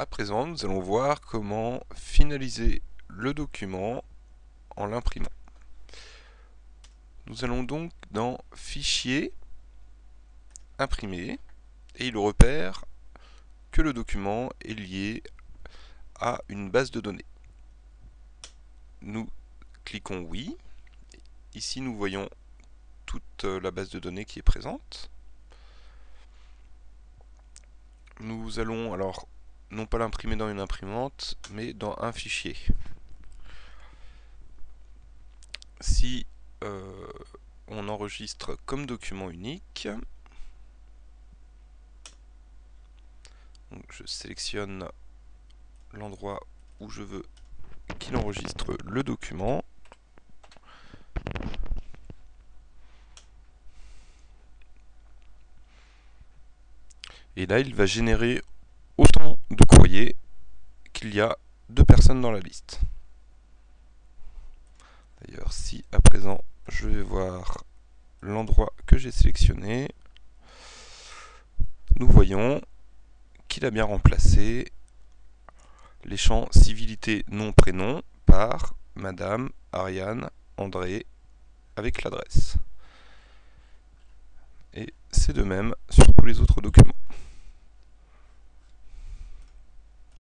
À présent, nous allons voir comment finaliser le document en l'imprimant. Nous allons donc dans Fichier, Imprimer, et il repère que le document est lié à une base de données. Nous cliquons Oui. Ici, nous voyons toute la base de données qui est présente. Nous allons alors non pas l'imprimer dans une imprimante, mais dans un fichier. Si euh, on enregistre comme document unique, je sélectionne l'endroit où je veux qu'il enregistre le document. Et là, il va générer autant de courriers qu'il y a deux personnes dans la liste. D'ailleurs, si à présent je vais voir l'endroit que j'ai sélectionné, nous voyons qu'il a bien remplacé les champs civilité nom prénom par Madame Ariane André avec l'adresse. Et c'est de même sur tous les autres documents.